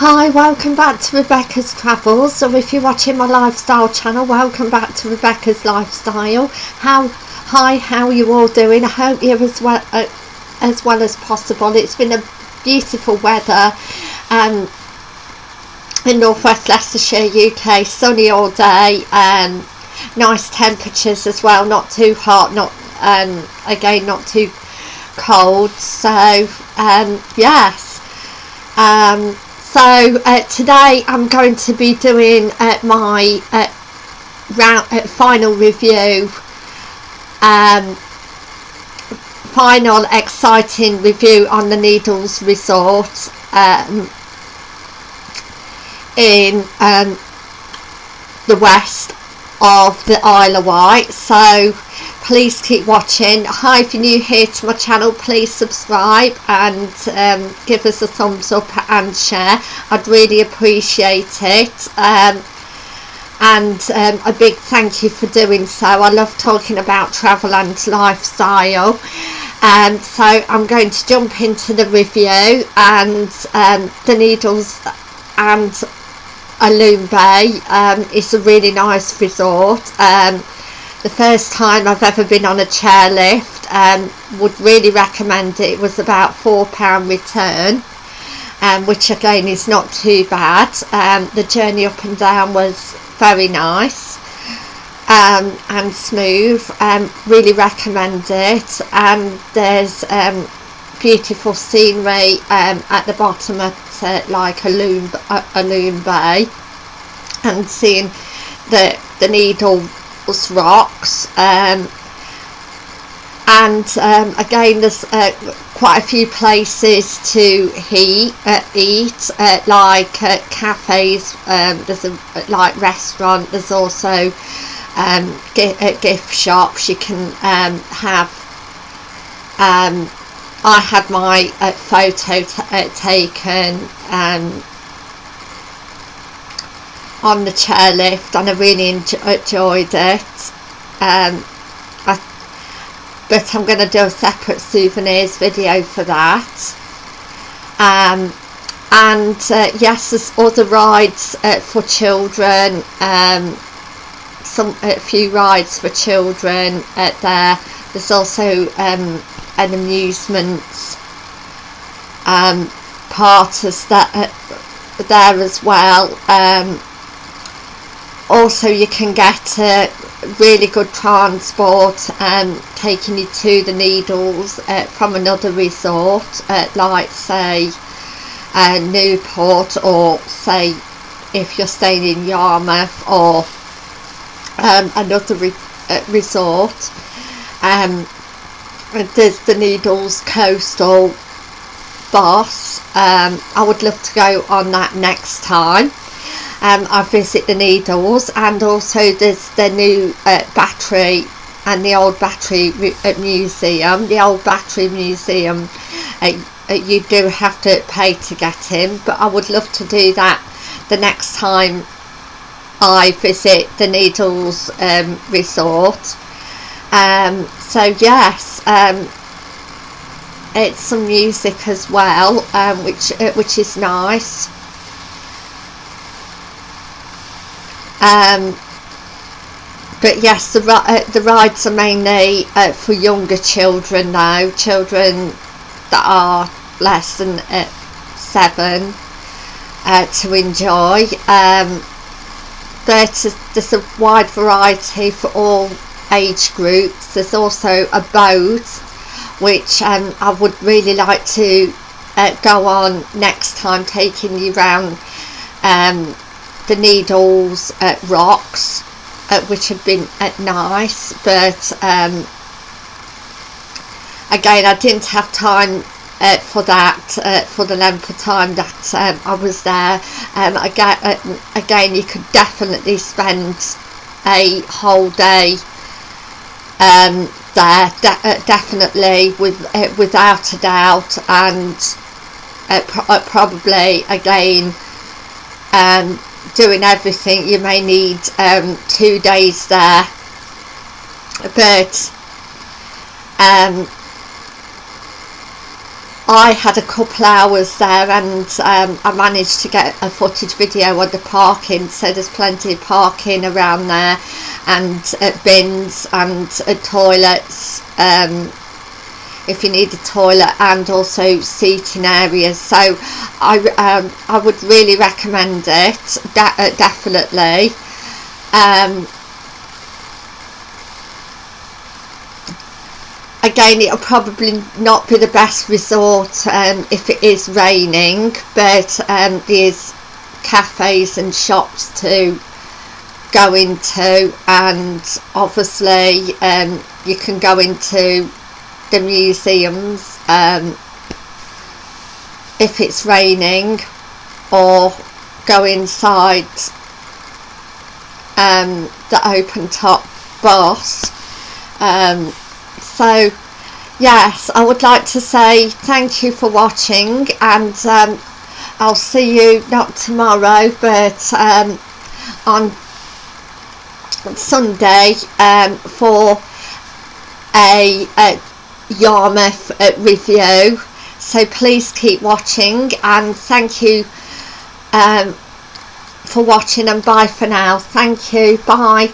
Hi, welcome back to Rebecca's Travels. So if you're watching my lifestyle channel, welcome back to Rebecca's Lifestyle. How hi, how are you all doing? I hope you're as well uh, as well as possible. It's been a beautiful weather um, in northwest Leicestershire, UK. Sunny all day. Um, nice temperatures as well. Not too hot. Not um, again not too cold. So um, yes. Um, so uh, today I'm going to be doing uh, my uh, round, uh, final review. Um, final exciting review on the Needles Resort um, in um, the west of the Isle of Wight. So please keep watching. Hi if you're new here to my channel please subscribe and um, give us a thumbs up and share. I'd really appreciate it. Um, and um, a big thank you for doing so. I love talking about travel and lifestyle. Um, so I'm going to jump into the review and um, the Needles and Alum Bay. Um, is a really nice resort. Um, the first time I've ever been on a chairlift um, would really recommend it. it was about four pound return um, which again is not too bad. Um, the journey up and down was very nice um, and smooth. Um, really recommend it. And there's um, beautiful scenery um, at the bottom of uh, like a loom, a, Alum Bay and seeing the the needle rocks um, and um, again there's uh, quite a few places to he, uh, eat uh, like uh, cafes um, there's a like restaurant there's also um, gift, uh, shops you can um, have. Um, I had my uh, photo taken um, on the chairlift and I really enjoyed it. Um, I, but I'm going to do a separate souvenirs video for that. Um, and uh, yes there's other rides uh, for children um, some a few rides for children at there. There's also um, an amusement um, part as that uh, there as well. Um, also you can get uh, really good transport um, taking you to the needles uh, from another resort uh, like say uh, Newport or say if you're staying in Yarmouth or um, another re uh, resort. Um, there's the Needles Coastal bus. Um, I would love to go on that next time um, I visit the Needles and also there's the new uh, battery and the old battery museum the old battery museum. Uh, uh, you do have to pay to get in but I would love to do that the next time I visit the Needles um, resort. Um, so yes um, it's some music as well um, which uh, which is nice um, but yes the, uh, the rides are mainly uh, for younger children now children that are less than uh, seven uh, to enjoy. Um, but there's a wide variety for all age groups. There's also a boat which um, I would really like to uh, go on next time taking you around um, the needles at rocks uh, which have been uh, nice but um, again I didn't have time uh, for that uh, for the length of time that um, I was there. Um, again, uh, again you could definitely spend a whole day um, there de uh, definitely with without a doubt and pro probably again um, doing everything you may need um, two days there. But um, I had a couple hours there and um, I managed to get a footage video of the parking so there's plenty of parking around there and bins and toilets um, if you need a toilet and also seating areas. So I, um, I would really recommend it de uh, definitely. Um, again it'll probably not be the best resort um, if it is raining but um, there's cafes and shops to go into and obviously um, you can go into the museums um, if it's raining or go inside um, the open top bus um, so yes I would like to say thank you for watching and um, I'll see you not tomorrow but um, on Sunday um, for a, a Yarmouth review. So please keep watching and thank you um, for watching and bye for now. Thank you. Bye